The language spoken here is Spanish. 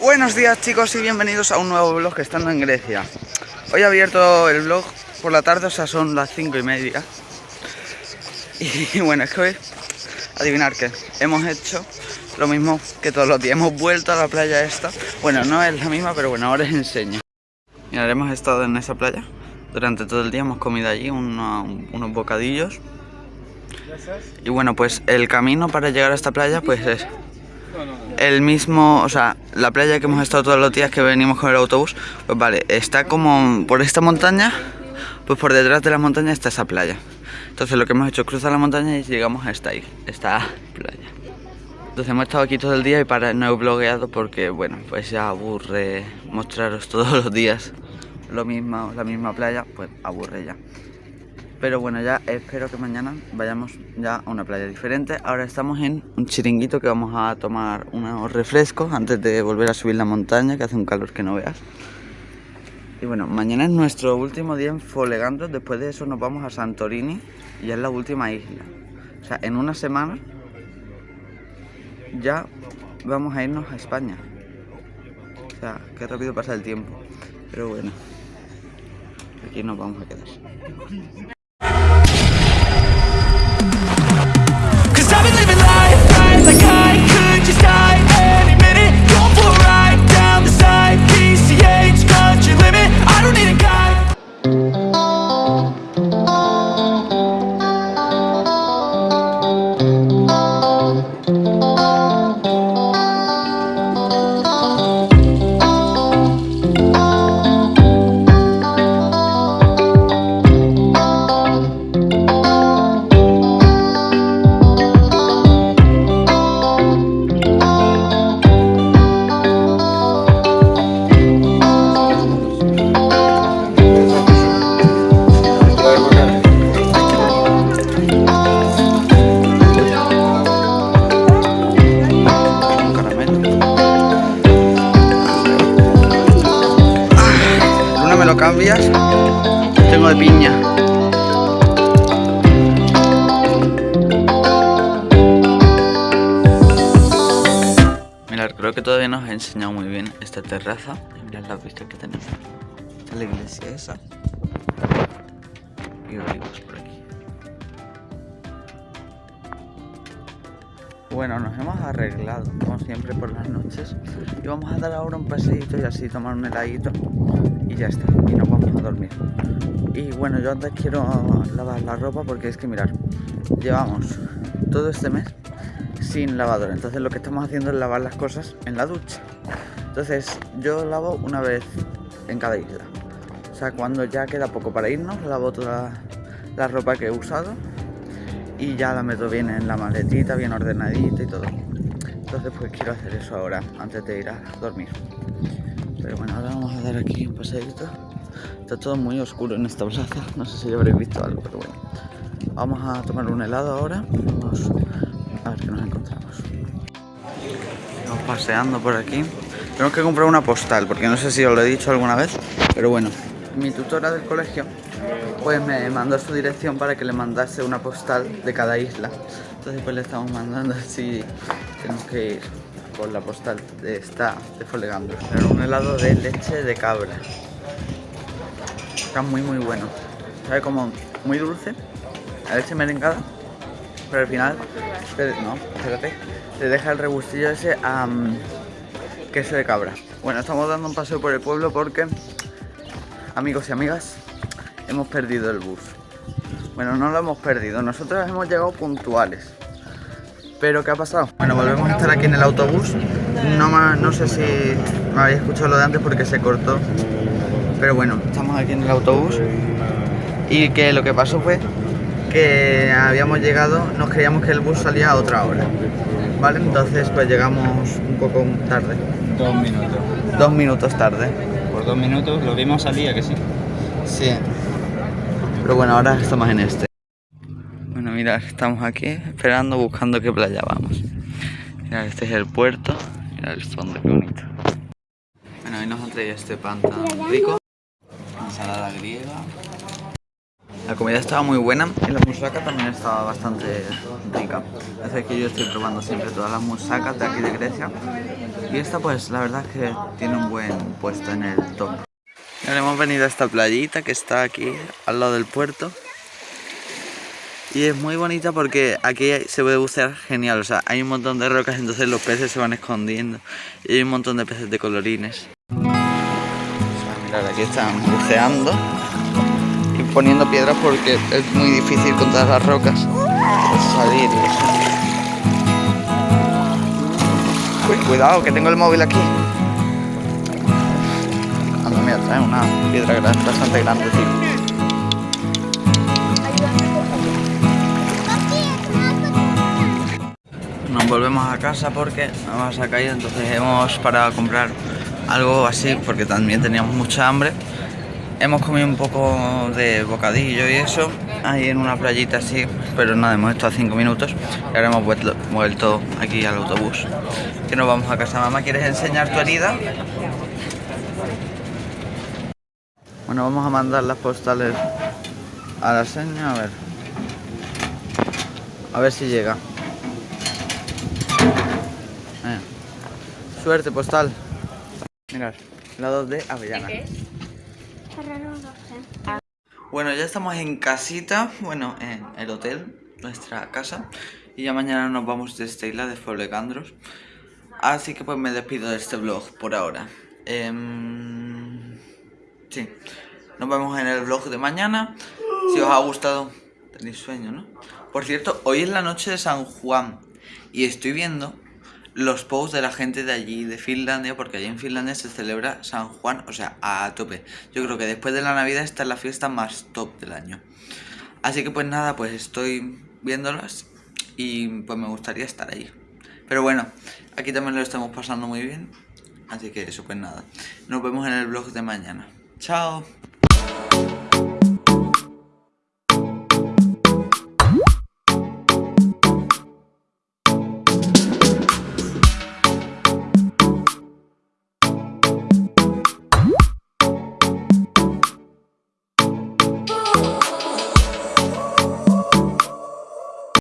Buenos días chicos y bienvenidos a un nuevo vlog estando en Grecia. Hoy he abierto el vlog por la tarde, o sea son las 5 y media. Y bueno, es que hoy, adivinar qué, hemos hecho lo mismo que todos los días Hemos vuelto a la playa esta. Bueno, no es la misma, pero bueno, ahora os enseño. Mira, hemos estado en esa playa. Durante todo el día hemos comido allí unos bocadillos. Y bueno, pues el camino para llegar a esta playa pues es el mismo, o sea, la playa que hemos estado todos los días que venimos con el autobús, pues vale, está como por esta montaña, pues por detrás de la montaña está esa playa. Entonces lo que hemos hecho es cruzar la montaña y llegamos a esta, esta playa. Entonces hemos estado aquí todo el día y para no he blogueado porque, bueno, pues ya aburre mostraros todos los días lo mismo, la misma playa, pues aburre ya. Pero bueno, ya espero que mañana vayamos ya a una playa diferente. Ahora estamos en un chiringuito que vamos a tomar unos refrescos antes de volver a subir la montaña, que hace un calor que no veas. Y bueno, mañana es nuestro último día en Folegando. Después de eso nos vamos a Santorini y es la última isla. O sea, en una semana ya vamos a irnos a España. O sea, qué rápido pasa el tiempo. Pero bueno, aquí nos vamos a quedar. Tengo de piña. Mirad, creo que todavía nos ha enseñado muy bien esta terraza. Mirad las vistas que tenemos. La iglesia esa. Y olivos por Bueno, nos hemos arreglado, como siempre, por las noches. Y vamos a dar ahora un paseito y así tomar un heladito y ya está, y nos vamos a dormir. Y bueno, yo antes quiero lavar la ropa porque es que mirar, llevamos todo este mes sin lavadora, entonces lo que estamos haciendo es lavar las cosas en la ducha. Entonces yo lavo una vez en cada isla. O sea, cuando ya queda poco para irnos, lavo toda la ropa que he usado y ya la meto bien en la maletita, bien ordenadita y todo. Entonces pues quiero hacer eso ahora, antes de ir a dormir. Pero bueno, ahora vamos a dar aquí un paseito. Está todo muy oscuro en esta plaza. No sé si ya habréis visto algo, pero bueno. Vamos a tomar un helado ahora. Vamos a ver qué nos encontramos. Vamos paseando por aquí. Tenemos que comprar una postal, porque no sé si os lo he dicho alguna vez, pero bueno. Mi tutora del colegio pues me mandó su dirección para que le mandase una postal de cada isla. Entonces pues le estamos mandando así, tenemos que ir por la postal de esta de Folegando. Era un helado de leche de cabra. Está muy muy bueno. Sabe como muy dulce, la leche merengada, pero al final, no, espérate, te deja el rebustillo ese a queso de cabra. Bueno, estamos dando un paseo por el pueblo porque, amigos y amigas, hemos perdido el bus. Bueno, no lo hemos perdido, nosotros hemos llegado puntuales. Pero ¿qué ha pasado? Bueno, volvemos a estar aquí en el autobús. No, no sé si me habéis escuchado lo de antes porque se cortó. Pero bueno, estamos aquí en el autobús. Y que lo que pasó fue que habíamos llegado, nos creíamos que el bus salía a otra hora. ¿Vale? Entonces pues llegamos un poco tarde. Dos minutos. Dos minutos tarde. Por dos minutos lo vimos salía que sí. Sí. Pero bueno, ahora estamos en este mirad, estamos aquí esperando, buscando qué playa vamos. Mirad, este es el puerto. Mirad el fondo, qué bonito. Bueno, hoy nos han traído este pan tan rico. Ensalada griega. La comida estaba muy buena y la musaca también estaba bastante rica. Es que yo estoy probando siempre todas las musacas de aquí de Grecia Y esta pues la verdad es que tiene un buen puesto en el top. Hemos venido a esta playita que está aquí al lado del puerto. Y es muy bonita porque aquí se puede bucear genial, o sea, hay un montón de rocas, entonces los peces se van escondiendo. Y hay un montón de peces de colorines. O mirad, aquí están buceando y poniendo piedras porque es muy difícil con todas las rocas salir. cuidado, que tengo el móvil aquí. Trae una piedra bastante grande, tío. Nos volvemos a casa porque nos vamos a caer, entonces hemos parado a comprar algo así porque también teníamos mucha hambre. Hemos comido un poco de bocadillo y eso, ahí en una playita así, pero nada, hemos estado cinco minutos y ahora hemos vuelto, vuelto aquí al autobús. Que nos vamos a casa. Mamá, ¿quieres enseñar tu herida? Bueno, vamos a mandar las postales a la seña, a ver. A ver si llega. Eh. Suerte postal. Mirad, lados de avellana. Bueno, ya estamos en casita, bueno, en el hotel, nuestra casa. Y ya mañana nos vamos de esta isla de Folegandros. Así que pues me despido de este vlog por ahora. Em, sí, nos vemos en el vlog de mañana. Si os ha gustado, tenéis sueño, ¿no? Por cierto, hoy es la noche de San Juan y estoy viendo los posts de la gente de allí, de Finlandia, porque allí en Finlandia se celebra San Juan, o sea, a tope. Yo creo que después de la Navidad esta es la fiesta más top del año. Así que pues nada, pues estoy viéndolas y pues me gustaría estar ahí. Pero bueno, aquí también lo estamos pasando muy bien. Así que eso pues nada. Nos vemos en el vlog de mañana. Ciao!